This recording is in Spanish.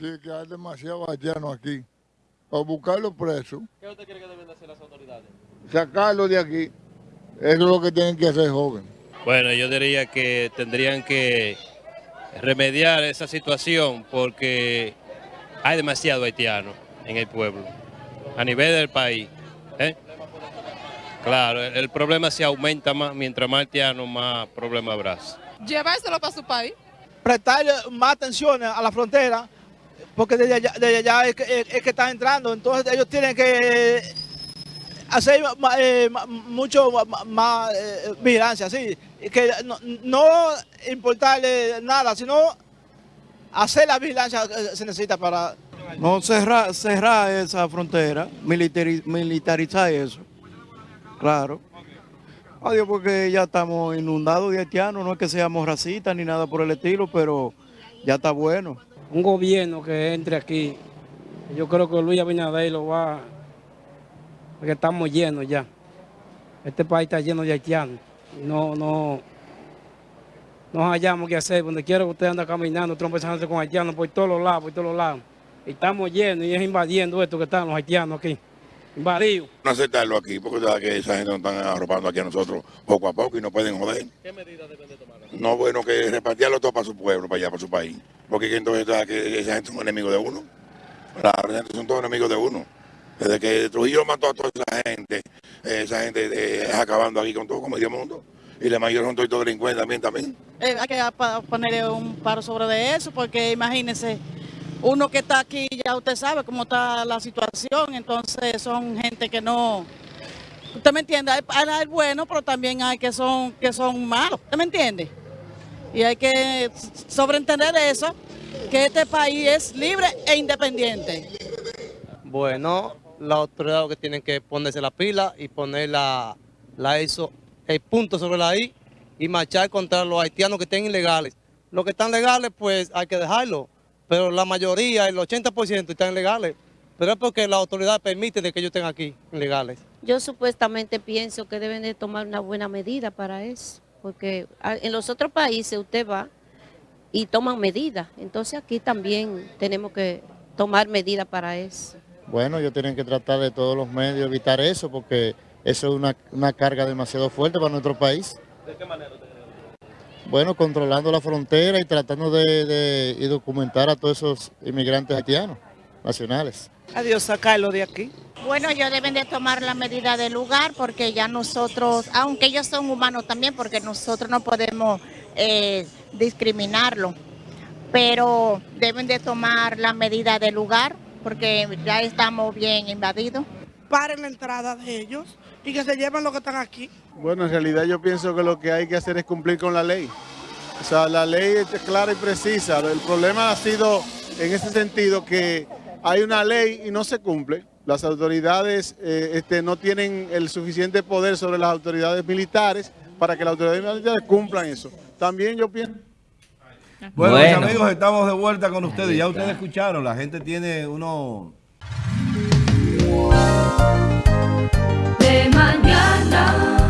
Sí, que hay demasiado haitianos aquí. O buscarlos presos, ¿Qué usted cree que deben de hacer las autoridades? sacarlos de aquí. Eso es lo que tienen que hacer, joven. Bueno, yo diría que tendrían que remediar esa situación porque hay demasiado haitiano en el pueblo, a nivel del país. ¿eh? Claro, el, el problema se aumenta más, mientras más haitiano, más problema habrá. Llevárselo para su país. prestarle más atención a la frontera, porque desde allá, desde allá es, que, es- que están entrando, entonces ellos tienen que hacer ma- eh, mucho más eh, vigilancia, sí, que no, importarle nada, sino hacer la vigilancia que se necesita para... No cerrar, cerrar esa frontera, militari- militarizar eso. Claro. Adiós, porque ya estamos inundados de haitianos, no es que seamos racistas ni nada por el estilo, pero ya está bueno. Un gobierno que entre aquí. Yo creo que Luis Abinader lo va, porque estamos llenos ya. Este país está lleno de haitianos. No, no, no hallamos qué hacer. Donde quiera que usted anda caminando, trompezándose con haitianos por todos los lados, por todos los lados. Y estamos llenos y es invadiendo esto que están los haitianos aquí. Invadidos. no aceptarlo aquí, porque sabes que esa gente nos están arropando aquí a nosotros poco a poco y no pueden joder. ¿Qué medidas deben de tomar? No bueno que repartirlo todo para su pueblo, para allá, para su país. Porque que entonces que esa gente son enemigos de uno. Esa gente son todos enemigos de uno. Desde que Trujillo mató a toda esa gente, eh, esa gente eh, es acabando aquí con todo como medio mundo. Y la mayoría son todos delincuentes también, también. Eh, hay que ponerle un paro sobre de eso, porque imagínense, uno que está aquí, ya usted sabe cómo está la situación, entonces son gente que no... ¿Usted me entiende? Hay, hay, buenos, pero también hay que son, que son malos, ¿usted me entiende? Y hay que sobreentender eso, que este país es libre e independiente. Bueno, las autoridades que tienen que ponerse la pila y poner la, la ISO, el punto sobre la I y marchar contra los haitianos que estén ilegales. Los que están legales, pues hay que dejarlo, pero la mayoría, el 80% están ilegales. Pero es porque la autoridad permite de que ellos estén aquí, ilegales. Yo supuestamente pienso que deben de tomar una buena medida para eso, porque a- en los otros países usted va y toman medidas, entonces aquí también tenemos que tomar medidas para eso. Bueno, ellos tienen que tratar de todos los medios evitar eso porque eso es una, una carga demasiado fuerte para nuestro país. ¿De qué manera? Bueno, controlando la frontera y tratando de, de- y documentar a todos esos inmigrantes haitianos nacionales. Adiós, sacarlo de aquí. Bueno, ellos deben de tomar la medida del lugar porque ya nosotros, aunque ellos son humanos también, porque nosotros no podemos eh, discriminarlo, pero deben de tomar la medida del lugar porque ya estamos bien invadidos. Paren la entrada de ellos y que se lleven los que están aquí. Bueno, en realidad yo pienso que lo que hay que hacer es cumplir con la ley. O sea, la ley es clara y precisa. El problema ha sido en ese sentido que hay una ley y no se cumple. Las autoridades eh, este, no tienen el suficiente poder sobre las autoridades militares para que las autoridades militares cumplan eso. También yo pienso... Bueno, Bueno. mis amigos, estamos de vuelta con ustedes. Ya ustedes escucharon, la gente tiene uno... De mañana.